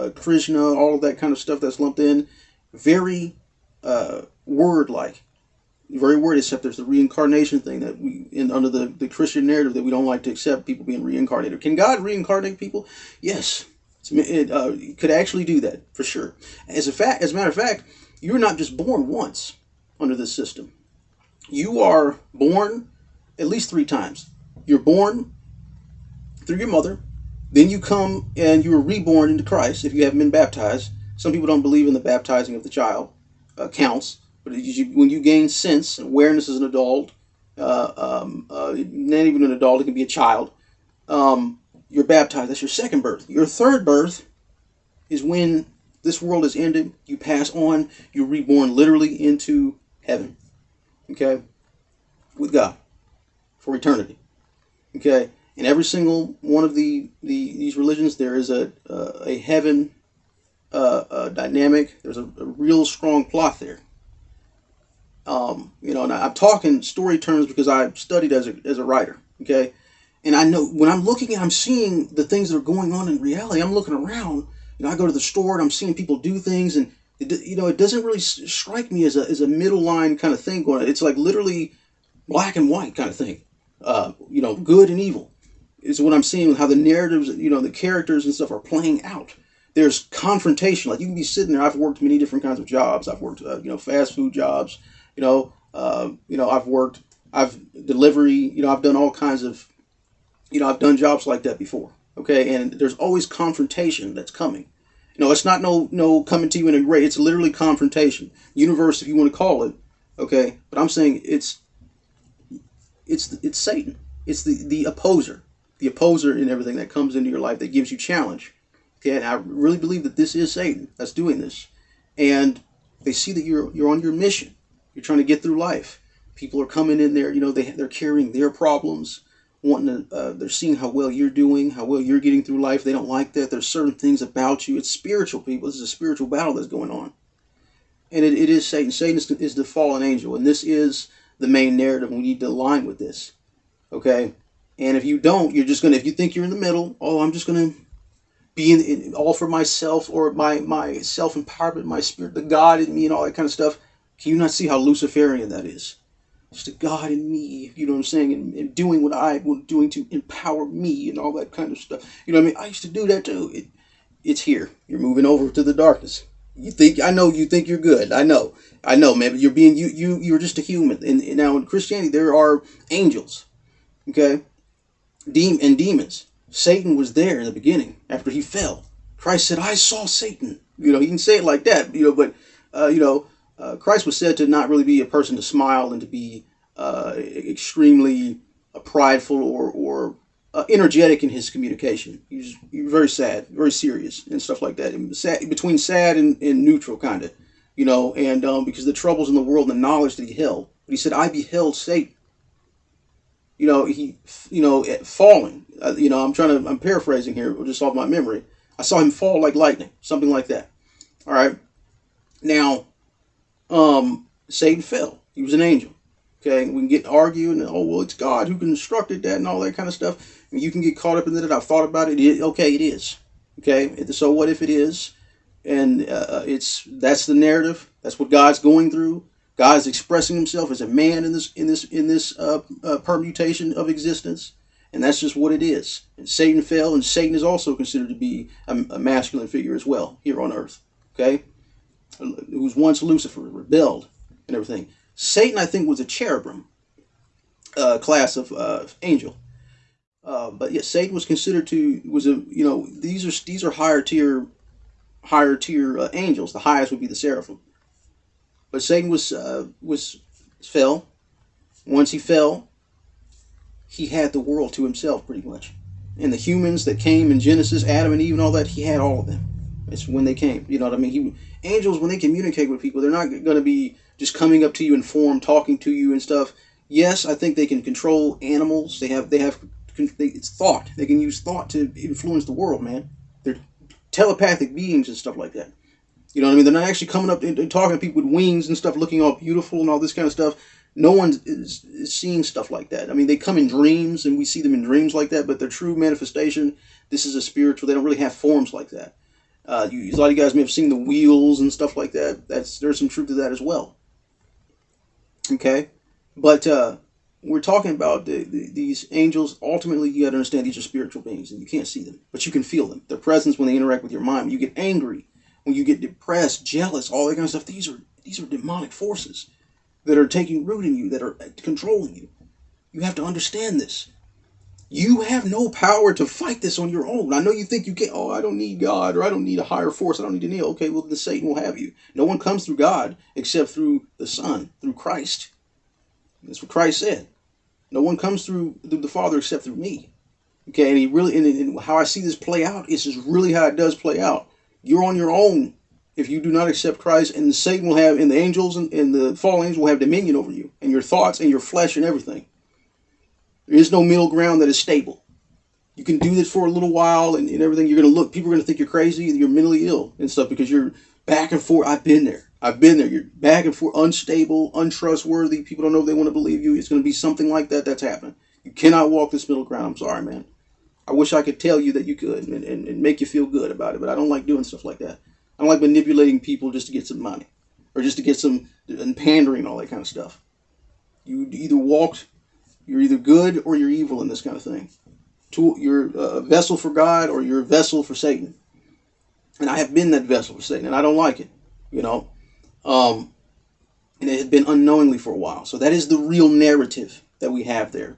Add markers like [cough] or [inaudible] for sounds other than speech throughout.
uh, Krishna, all of that kind of stuff that's lumped in. Very uh, word like, very word, except there's the reincarnation thing that we, in under the, the Christian narrative, that we don't like to accept people being reincarnated. Can God reincarnate people? Yes. It, uh, could actually do that for sure. As a fact, as a matter of fact, you're not just born once under this system. You are born at least three times. You're born through your mother, then you come and you are reborn into Christ if you haven't been baptized. Some people don't believe in the baptizing of the child uh, counts, but you, when you gain sense and awareness as an adult, uh, um, uh, not even an adult, it can be a child. Um, you're baptized. That's your second birth. Your third birth is when this world is ended. You pass on. You're reborn literally into heaven. Okay, with God for eternity. Okay, in every single one of the, the these religions, there is a uh, a heaven uh, uh, dynamic. There's a, a, real strong plot there. Um, you know, and I'm talking story terms because I studied as a as a writer. Okay, and I know when I'm looking at, I'm seeing the things that are going on in reality. I'm looking around. You know, I go to the store and I'm seeing people do things, and it, you know, it doesn't really strike me as a as a middle line kind of thing going. On. It's like literally black and white kind of thing. Uh, you know, good and evil is what I'm seeing. How the narratives, you know, the characters and stuff are playing out. There's confrontation. Like you can be sitting there. I've worked many different kinds of jobs. I've worked, uh, you know, fast food jobs. You know, uh, you know, I've worked. I've delivery. You know, I've done all kinds of you know, I've done jobs like that before. Okay, and there's always confrontation that's coming. You know, it's not no no coming to you in a great. It's literally confrontation. Universe, if you want to call it. Okay, but I'm saying it's it's it's Satan. It's the the opposer, the opposer in everything that comes into your life that gives you challenge. Okay, and I really believe that this is Satan that's doing this, and they see that you're you're on your mission. You're trying to get through life. People are coming in there. You know, they they're carrying their problems wanting to, uh, they're seeing how well you're doing, how well you're getting through life. They don't like that. There's certain things about you. It's spiritual, people. This is a spiritual battle that's going on. And it, it is Satan. Satan is, is the fallen angel. And this is the main narrative. We need to align with this. Okay? And if you don't, you're just to, if you think you're in the middle, oh, I'm just to be in, in, all for myself or my, my self empowerment, my spirit, the God in me, and all that kind of stuff. Can you not see how Luciferian that is? It's the God in me, you know what I'm saying, and, and doing what I was doing to empower me and all that kind of stuff. You know what I mean? I used to do that too. It, it's here. You're moving over to the darkness. You think I know you think you're good. I know. I know, man, you're being you you you're just a human. And, and now in Christianity there are angels. Okay? Dem- and demons. Satan was there in the beginning after he fell. Christ said, I saw Satan. You know, he can say it like that, you know, but uh, you know, uh, Christ was said to not really be a person to smile and to be uh, extremely uh, prideful or, or uh, energetic in his communication. He was, he was, very sad, very serious, and stuff like that. And sad, between sad and, and neutral, kind of, you know, and um, because the troubles in the world and the knowledge that he held. But he said, I beheld Satan. You know, he, you know, falling. Uh, you know, I'm trying to, I'm paraphrasing here, just off my memory. I saw him fall like lightning, something like that. All right. Now, um, Satan fell. He was an angel. Okay, we can get arguing, oh well, it's God who constructed that and all that kind of stuff. And you can get caught up in that. I've thought about it. it okay, it is. Okay, so what if it is? And uh, it's that's the narrative. That's what God's going through. God's expressing Himself as a man in this in this in this uh, uh, permutation of existence, and that's just what it is. And Satan fell, and Satan is also considered to be a, a masculine figure as well here on earth. Okay, who was once Lucifer, rebelled and everything. Satan, I think, was a cherubim uh, class of uh, angel. Uh, but yes, Satan was considered to was a you know these are these are higher tier higher tier uh, angels. The highest would be the seraphim. But Satan was uh, was fell. Once he fell, he had the world to himself pretty much, and the humans that came in Genesis, Adam and Eve, and all that, he had all of them. It's when they came. You know what I mean? He, angels, when they communicate with people, they're not going to be just coming up to you in form, talking to you and stuff. Yes, I think they can control animals. They have, they have, they, it's thought. They can use thought to influence the world, man. They're telepathic beings and stuff like that. You know what I mean? They're not actually coming up and, talking to people with wings and stuff, looking all beautiful and all this kind of stuff. No one is, is seeing stuff like that. I mean, they come in dreams, and we see them in dreams like that. But their true manifestation, this is a spiritual. They don't really have forms like that Uh, you, a lot of you guys may have seen the wheels and stuff like that. That's there's some truth to that as well. Okay, but uh, we're talking about the, the, these angels. Ultimately, you got to understand these are spiritual beings, and you can't see them, but you can feel them. Their presence when they interact with your mind. You get angry, when you get depressed, jealous, all that kind of stuff. These are these are demonic forces that are taking root in you, that are controlling you. You have to understand this. You have no power to fight this on your own. I know you think you can. Oh, I don't need God, or I don't need a higher force. I don't need to kneel. Okay, well then Satan will have you. No one comes through God except through the Son, through Christ. That's what Christ said. No one comes through, through the Father except through me. Okay, and he really and, and how I see this play out is just really how it does play out. You're on your own if you do not accept Christ, and Satan will have, and the angels and, and the fallen angels will have dominion over you, and your thoughts and your flesh and everything. There is no middle ground that is stable. You can do this for a little while and, and everything. You're going to look, people are going to think you're crazy, you're mentally ill and stuff because you're back and forth. I've been there. I've been there. You're back and forth, unstable, untrustworthy. People don't know if they want to believe you. It's going to be something like that that's happening. You cannot walk this middle ground. I'm sorry, man. I wish I could tell you that you could and, and, and make you feel good about it, but I don't like doing stuff like that. I don't like manipulating people just to get some money or just to get some and pandering and all that kind of stuff. You either walked you're either good or you're evil in this kind of thing. You're a vessel for God or you're a vessel for Satan. And I have been that vessel for Satan, and I don't like it, you know. Um, and it had been unknowingly for a while. So that is the real narrative that we have there,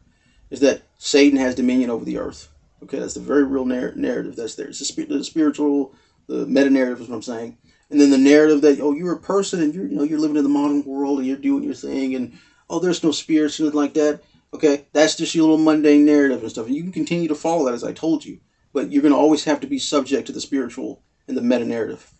is that Satan has dominion over the earth. Okay, that's the very real narr- narrative that's there. It's the, sp- the spiritual, the meta narrative is what I'm saying. And then the narrative that oh you're a person and you're you know you're living in the modern world and you're doing your thing and oh there's no spirits anything like that. Okay, that's just your little mundane narrative and stuff. And you can continue to follow that as I told you, but you're going to always have to be subject to the spiritual and the meta narrative.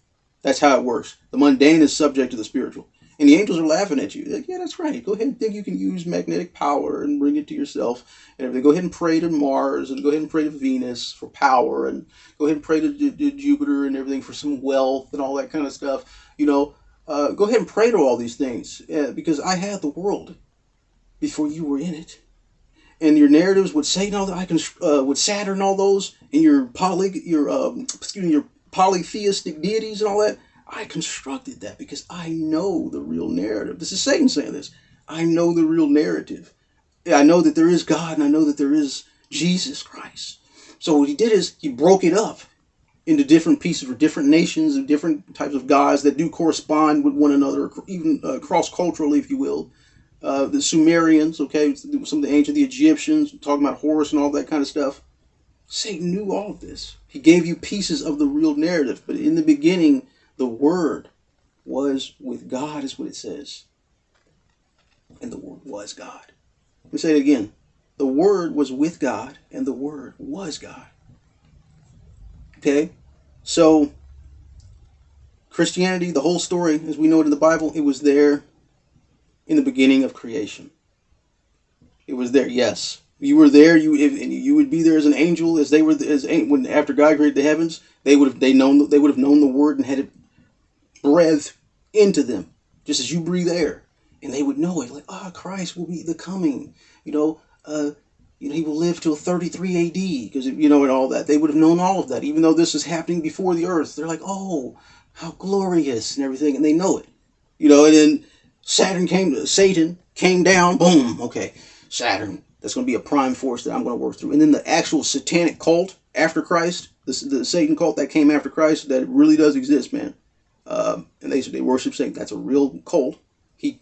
That's how it works. The mundane is subject to the spiritual. And the angels are laughing at you. like, yeah, that's right. Go ahead and think you can use magnetic power and bring it to yourself and everything. Go ahead and pray to Mars and go ahead and pray to Venus for power and go ahead and pray to, to, to Jupiter and everything for some wealth and all that kind of stuff. You know, uh, go ahead and pray to all these things uh, because I had the world before you were in it. And your narratives with Satan, all that, I can uh, with Saturn, all those, and your poly, your um, excuse me, your polytheistic deities and all that. I constructed that because I know the real narrative. This is Satan saying this. I know the real narrative. I know that there is God and I know that there is Jesus Christ. So what he did is he broke it up into different pieces for different nations and different types of gods that do correspond with one another, even uh, cross culturally, if you will uh, the Sumerians, okay, some of the ancient, the Egyptians, talking about Horus and all that kind of stuff. Satan knew all of this. He gave you pieces of the real narrative, but in the beginning, the Word was with God, is what it says. And the Word was God. Let me say it again. The Word was with God, and the Word was God. Okay? So, Christianity, the whole story, as we know it in the Bible, it was there in the beginning of creation. It was there, yes. You were there. You if, you would be there as an angel, as they were as when after God created the heavens, they would have they known they would have known the word and had it breathed into them, just as you breathe air, and they would know it. Like, ah, oh, Christ will be the coming. You know, uh, you know, he will live till 33 AD because you know and all that. They would have known all of that, even though this is happening before the earth. They're like, oh, how glorious and everything, and they know it. You know, and then Saturn came, Satan came down, boom, okay, Saturn. That's going to be a prime force that I'm going to work through. And then the actual satanic cult after Christ, the, the Satan cult that came after Christ, that really does exist, man. Um, and they they worship Satan. That's a real cult. He,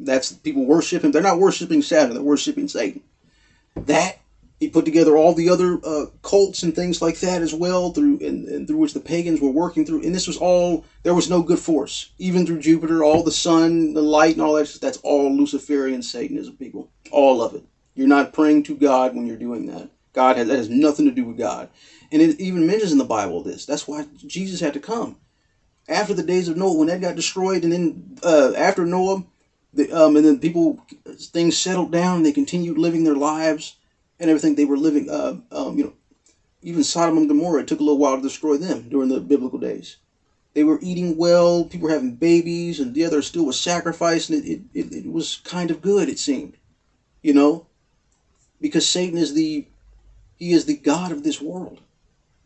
that's people worship him. They're not worshiping Saturn. They're worshiping Satan. That he put together all the other uh, cults and things like that as well through and, and, through which the pagans were working through and this was all there was no good force even through jupiter all the sun the light and all that that's all luciferian satanism people all of it you're not praying to god when you're doing that god has that has nothing to do with god and it even mentions in the bible this that's why jesus had to come after the days of noah when that got destroyed and then uh, after noah the, um, and then people things settled down and they continued living their lives and everything they were living. Uh, um, you know, even Sodom and Gomorrah. Took a little while to destroy them during the biblical days. They were eating well. People were having babies, and the other still was sacrifice, and it, it, it was kind of good. It seemed, you know, because Satan is the he is the god of this world.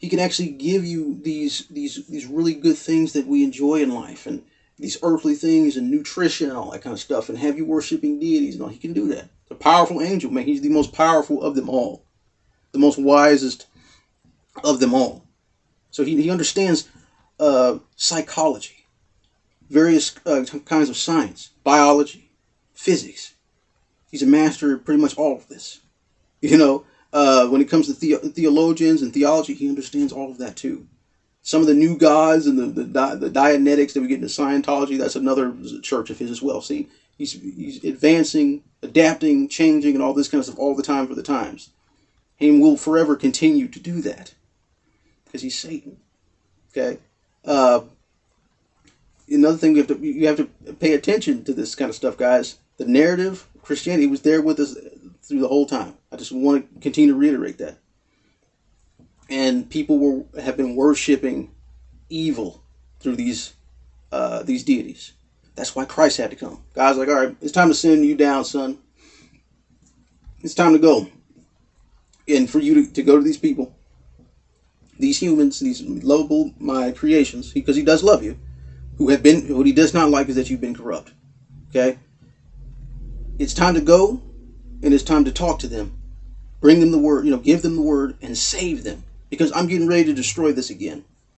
He can actually give you these these these really good things that we enjoy in life and these earthly things and nutrition and all that kind of stuff and have you worshiping deities and all. He can do that. The powerful angel, man. He's the most powerful of them all, the most wisest of them all. So he, he understands uh, psychology, various uh, kinds of science, biology, physics. He's a master of pretty much all of this. [laughs] You know, uh, when it comes to the- theologians and theology, he understands all of that too. Some of the new gods and the the, Di- the Dianetics that we get into Scientology, that's another church of his as well. See, he's he's advancing, adapting, changing, and all this kind of stuff all the time for the times. And will forever continue to do that because he's Satan. Okay. Uh, another thing we have to you have to pay attention to this kind of stuff, guys. The narrative Christianity was there with us through the whole time. I just want to continue to reiterate that. And people were have been worshiping evil through these uh, these deities. That's why Christ had to come. God's like, all right, it's time to send you down, son. It's time to go. And for you to, to go to these people, these humans, these lovable my creations, because he does love you, who have been what he does not like is that you've been corrupt. Okay? It's time to go and it's time to talk to them. Bring them the word, you know, give them the word and save them. Because I'm getting ready to destroy this again.